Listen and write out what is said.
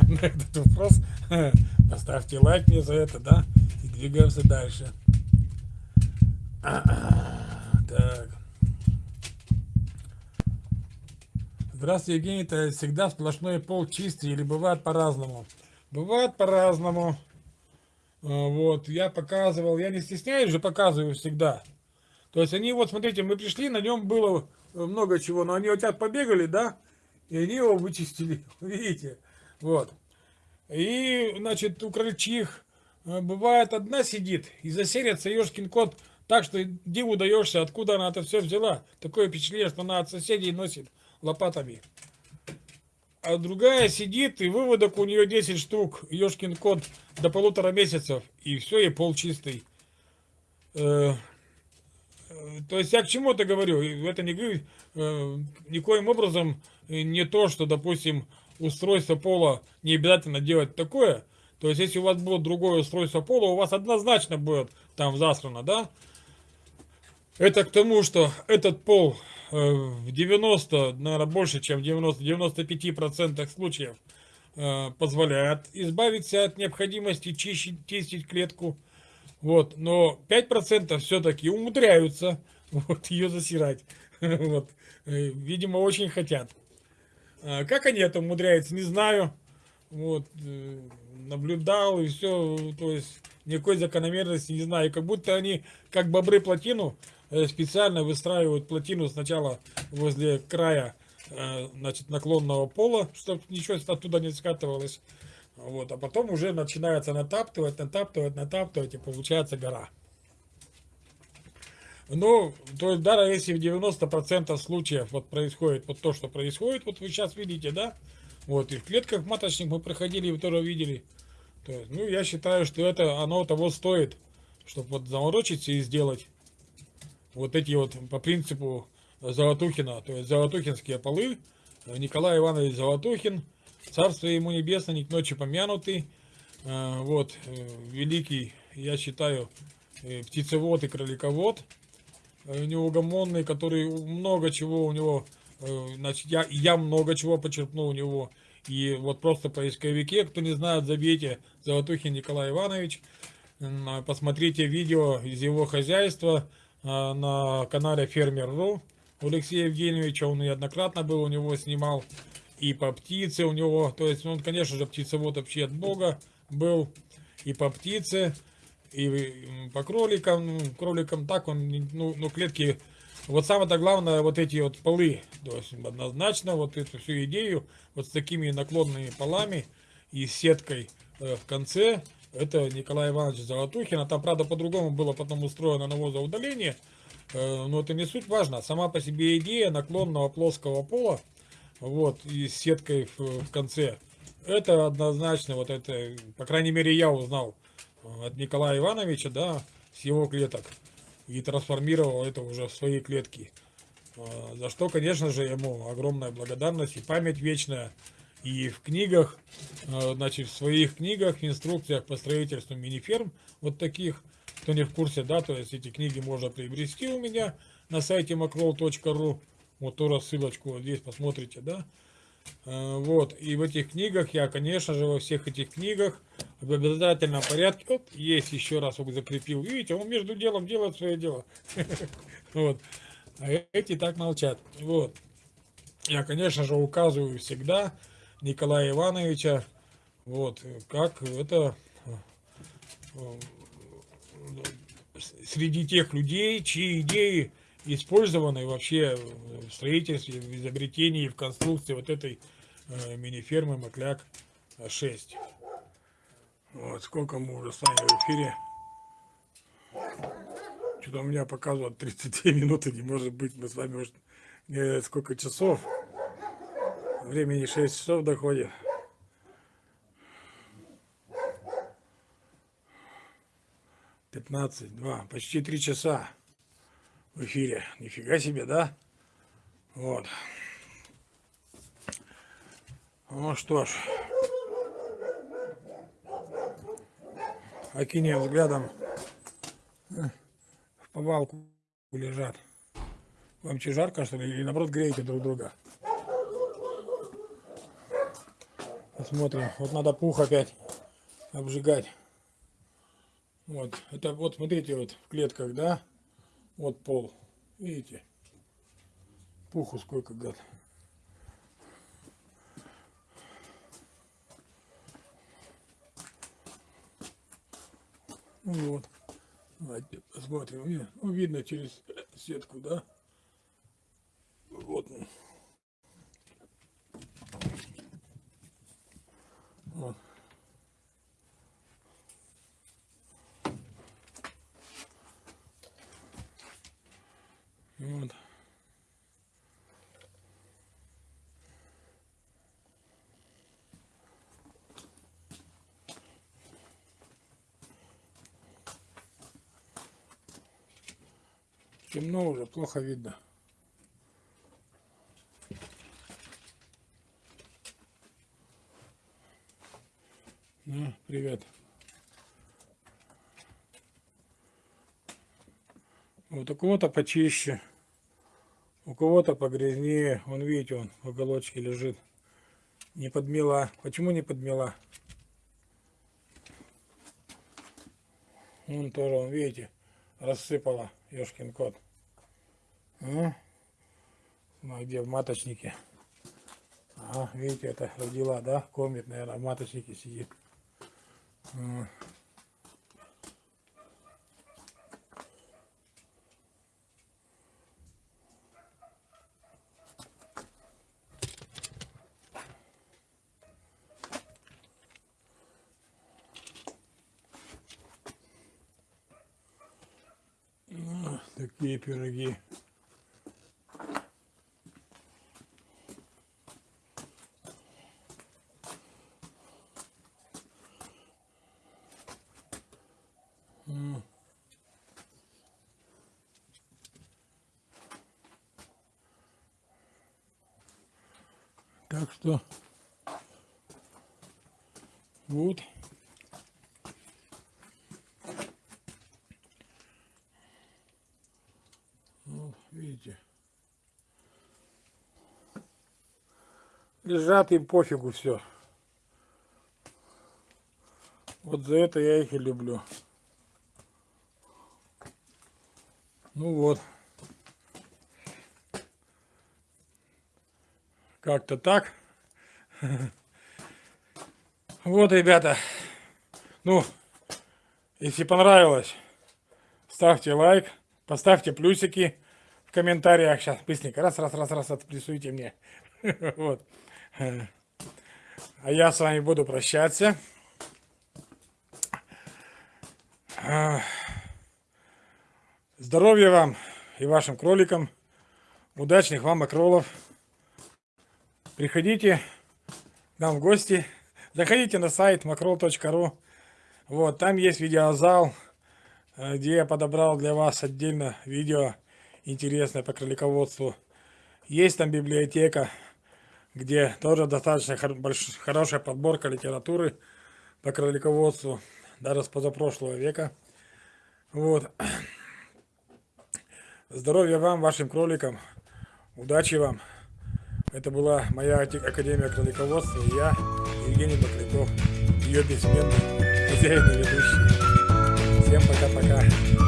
на этот вопрос. Поставьте лайк мне за это, да? И двигаемся дальше. Так. Здравствуйте, Евгений. Это всегда сплошной пол чистый или бывает по-разному? Бывает по-разному. А, вот, я показывал, я не стесняюсь же, показываю всегда. То есть они, вот смотрите, мы пришли, на нем было много чего, но они вот так побегали, да, и они его вычистили, видите, вот. И, значит, у крольчих э, бывает одна сидит и засерится ешкин кот так, что диву даешься, откуда она это все взяла. Такое впечатление, что она от соседей носит лопатами. А другая сидит, и выводок у нее 10 штук, ешкин кот, до полутора месяцев, и все, и пол чистый. Э, то есть я к чему это говорю? Это не э, никоим образом не то, что, допустим, устройство пола не обязательно делать такое. То есть если у вас будет другое устройство пола, у вас однозначно будет там засрано, да? Это к тому, что этот пол э, в 90, наверное, больше, чем в 90-95% случаев э, позволяет избавиться от необходимости чистить, чистить клетку. Вот, но 5% все-таки умудряются вот, ее засирать. Вот, э, видимо, очень хотят. А как они это умудряются, не знаю. Вот, э, наблюдал и все, то есть никакой закономерности не знаю. Как будто они, как бобры плотину, э, специально выстраивают плотину сначала возле края значит, наклонного пола, чтобы ничего оттуда не скатывалось. Вот, а потом уже начинается натаптывать, натаптывать, натаптывать, и получается гора. Ну, то есть даже если в 90% случаев вот происходит вот то, что происходит, вот вы сейчас видите, да, вот, и в клетках маточник мы проходили, вы тоже видели. То есть, ну, я считаю, что это оно того стоит, чтобы вот заморочиться и сделать вот эти вот по принципу Золотухина, то есть Золотухинские полы, Николай Иванович Золотухин, Царство ему небесное, не к ночи помянутый. А, вот, э, великий, я считаю, э, птицевод и кроликовод. Э, неугомонный, который много чего у него, значит, я, я много чего почерпнул у него. И вот просто поисковике, кто не знает, забейте Золотухин Николай Иванович. Посмотрите видео из его хозяйства на канале Фермер.ру. Алексея Евгеньевича, он неоднократно был, у него снимал и по птице у него, то есть он, конечно же, птицевод вообще от Бога был, и по птице, и по кроликам, ну, кроликам так он, ну, ну клетки, вот самое-то главное, вот эти вот полы, то есть однозначно вот эту всю идею, вот с такими наклонными полами и сеткой э, в конце, это Николай Иванович Золотухин, а там, правда, по-другому было потом устроено навозоудаление, э, но это не суть важно, сама по себе идея наклонного плоского пола, вот, и с сеткой в, в конце. Это однозначно, вот это, по крайней мере, я узнал от Николая Ивановича, да, с его клеток. И трансформировал это уже в свои клетки. А, за что, конечно же, ему огромная благодарность и память вечная. И в книгах, а, значит, в своих книгах, инструкциях по строительству мини-ферм, вот таких, кто не в курсе, да, то есть эти книги можно приобрести у меня на сайте macroll.ru. Вот тоже ссылочку вот здесь посмотрите, да. А, вот, и в этих книгах я, конечно же, во всех этих книгах в обязательном порядке, вот, есть еще раз вот закрепил, видите, он между делом делает свое дело. Вот, а эти так молчат. Вот, я, конечно же, указываю всегда Николая Ивановича, вот, как это э, среди тех людей, чьи идеи использованы вообще в строительстве, в изобретении, в конструкции вот этой э, мини-фермы Макляк 6. Вот, сколько мы уже с вами в эфире. Что-то у меня показывает 32 минуты, не может быть, мы с вами уже не сколько часов. Времени 6 часов доходит. Пятнадцать, два, почти три часа в эфире. Нифига себе, да? Вот. Ну что ж. Окинем взглядом. В повалку лежат. Вам че жарко, что ли? Или наоборот греете друг друга? Посмотрим. Вот надо пух опять обжигать. Вот. Это вот смотрите, вот в клетках, да? Вот пол. Видите? Пуху сколько гад. Ну вот. Давайте посмотрим. Ну, видно через сетку, да? Вот. Вот. Вот. Темно уже, плохо видно. Ну, привет. Вот у кого-то почище, у кого-то погрязнее. Он, видите, он в уголочке лежит. Не подмела. Почему не подмела? Он тоже, он, видите, рассыпала, ешкин кот. А? Ну, а где в маточнике? Ага, видите, это родила, да? Кормит, наверное, в маточнике сидит. А. такие пироги. Так что вот. Вот, видите. Лежат им пофигу все. Вот за это я их и люблю. Ну вот. Как-то так. Вот, ребята. Ну, если понравилось, ставьте лайк, поставьте плюсики комментариях. Сейчас быстренько раз, раз, раз, раз, отплюсуйте мне. Вот. А я с вами буду прощаться. Здоровья вам и вашим кроликам. Удачных вам окролов. Приходите к нам в гости. Заходите на сайт macrol.ru. Вот, там есть видеозал, э, где я подобрал для вас отдельно видео интересное по кролиководству. Есть там библиотека, где тоже достаточно хорошая подборка литературы по кролиководству, даже с позапрошлого века. Вот. Здоровья вам, вашим кроликам. Удачи вам. Это была моя Академия кролиководства и я, Евгений Бакляков, ее бессменный хозяин и ведущий. Всем пока-пока.